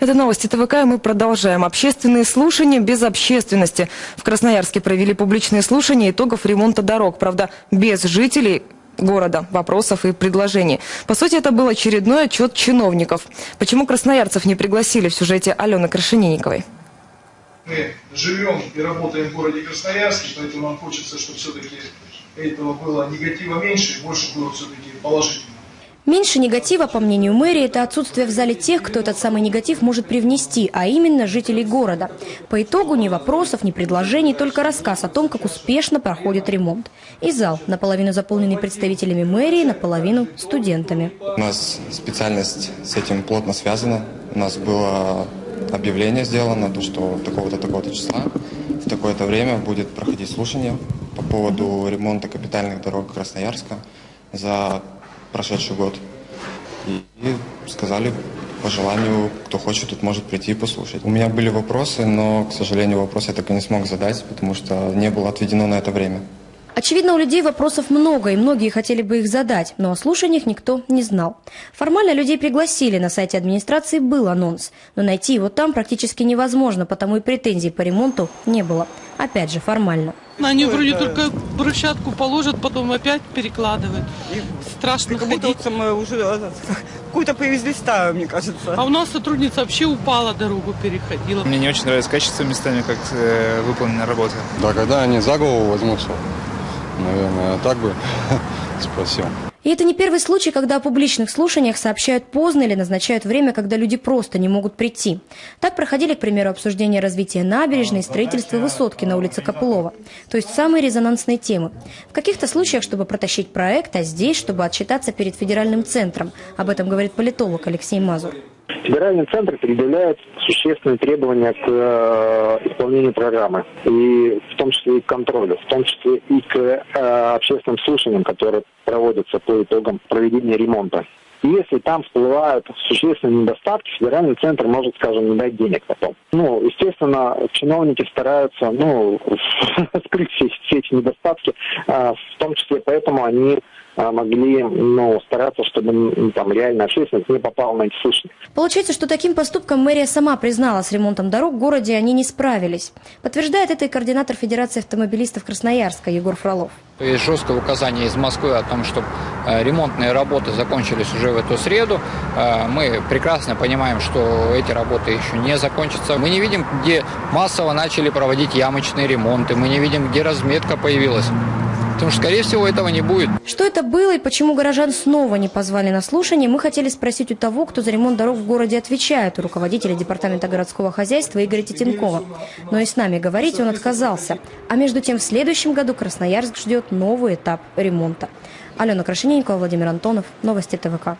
Это новости ТВК, и мы продолжаем. Общественные слушания без общественности. В Красноярске провели публичные слушания итогов ремонта дорог. Правда, без жителей города, вопросов и предложений. По сути, это был очередной отчет чиновников. Почему красноярцев не пригласили в сюжете Алены Крашенинниковой? Мы живем и работаем в городе Красноярске, поэтому нам хочется, чтобы все-таки этого было негатива меньше и больше было все-таки положительного. Меньше негатива, по мнению мэрии, это отсутствие в зале тех, кто этот самый негатив может привнести, а именно жителей города. По итогу ни вопросов, ни предложений, только рассказ о том, как успешно проходит ремонт. И зал, наполовину заполненный представителями мэрии, наполовину студентами. У нас специальность с этим плотно связана. У нас было объявление сделано, то, что такого-то, такого-то числа в такое-то время будет проходить слушание по поводу ремонта капитальных дорог Красноярска за прошедший год. И, и сказали, по желанию, кто хочет, тут может прийти и послушать. У меня были вопросы, но, к сожалению, вопросы я так и не смог задать, потому что не было отведено на это время. Очевидно, у людей вопросов много, и многие хотели бы их задать, но о слушаниях никто не знал. Формально людей пригласили, на сайте администрации был анонс, но найти его там практически невозможно, потому и претензий по ремонту не было. Опять же, формально. Они вроде только брусчатку положат, потом опять перекладывают. Страшно Как будто ходить. вот мы уже э, какую-то привезли старую, мне кажется. А у нас сотрудница вообще упала, дорогу переходила. Мне не очень нравится качество местами, как э, выполнена работа. Да, когда они за голову возьмутся, наверное, так бы спросил. И это не первый случай, когда о публичных слушаниях сообщают поздно или назначают время, когда люди просто не могут прийти. Так проходили, к примеру, обсуждения развития набережной и строительства высотки на улице Копылова. То есть самые резонансные темы. В каких-то случаях, чтобы протащить проект, а здесь, чтобы отчитаться перед федеральным центром. Об этом говорит политолог Алексей Мазур. Федеральный центр предъявляет существенные требования к э, исполнению программы, и в том числе и к контролю, в том числе и к э, общественным слушаниям, которые проводятся по итогам проведения ремонта. Если там всплывают существенные недостатки, федеральный центр может, скажем, не дать денег потом. Ну, естественно, чиновники стараются, ну, скрыть все, все эти недостатки, э, в том числе поэтому они могли, ну, стараться, чтобы там реально общественность не попала на эти слушания. Получается, что таким поступком мэрия сама признала, с ремонтом дорог в городе они не справились. Подтверждает это и координатор Федерации автомобилистов Красноярска Егор Фролов. Есть жесткое указание из Москвы о том, чтобы э, ремонтные работы закончились уже в эту среду. Э, Мы прекрасно понимаем, что эти работы еще не закончатся. Мы не видим, где массово начали проводить ямочные ремонты. Мы не видим, где разметка появилась. Потому что, скорее всего, этого не будет. Что это было и почему горожан снова не позвали на слушание, мы хотели спросить у того, кто за ремонт дорог в городе отвечает, у руководителя Департамента городского хозяйства Игоря Титенкова. Но и с нами говорить он отказался. А между тем, в следующем году Красноярск ждет новый этап ремонта. Алена Крашененникова, Владимир Антонов. Новости ТВК.